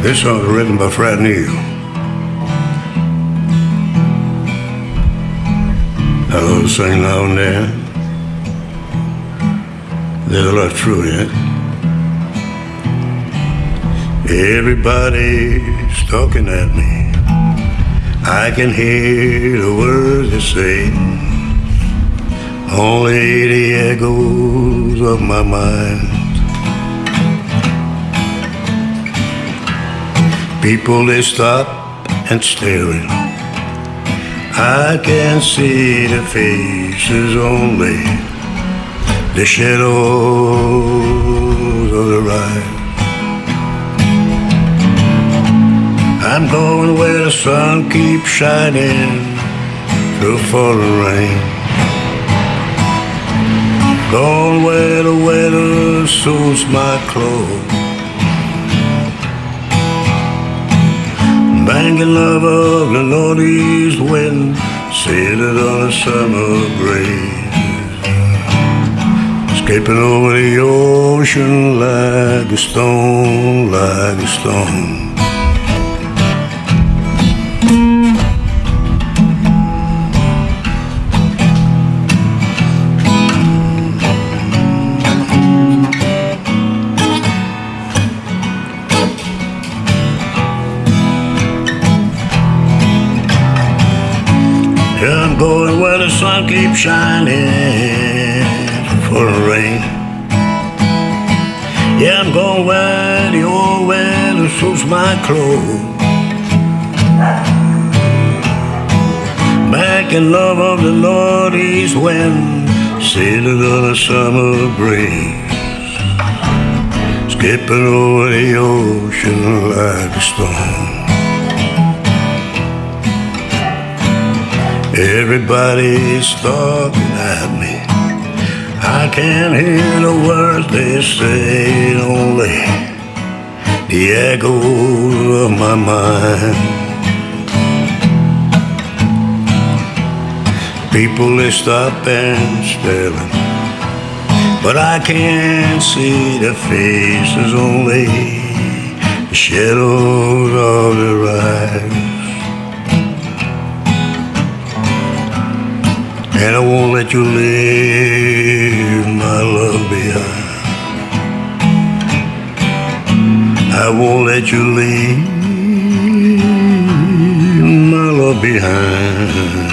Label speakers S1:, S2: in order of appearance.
S1: This song was written by Fred Neil. I love to sing now and then. There's a lot of truth in it. Everybody's talking at me. I can hear the words they say. Only the echoes of my mind. People they stop and staring. I can see the faces only, the shadows of the ride. I'm going where the sun keeps shining through falling rain. Going where the weather suits my clothes. Banking love of the northeast wind, sailed on a summer breeze. Escaping over the ocean like a stone, like a stone. The sun keeps shining for rain. Yeah, I'm going where the old weather suits my clothes. Back in love of the northeast when sailing on a summer breeze. Skipping over the ocean like a stone. Everybody's talking at me. I can't hear the words they say, only the echo of my mind. People they stop and staring, but I can't see their faces, only the shadows of their eyes. And I won't let you leave my love behind. I won't let you leave my love behind.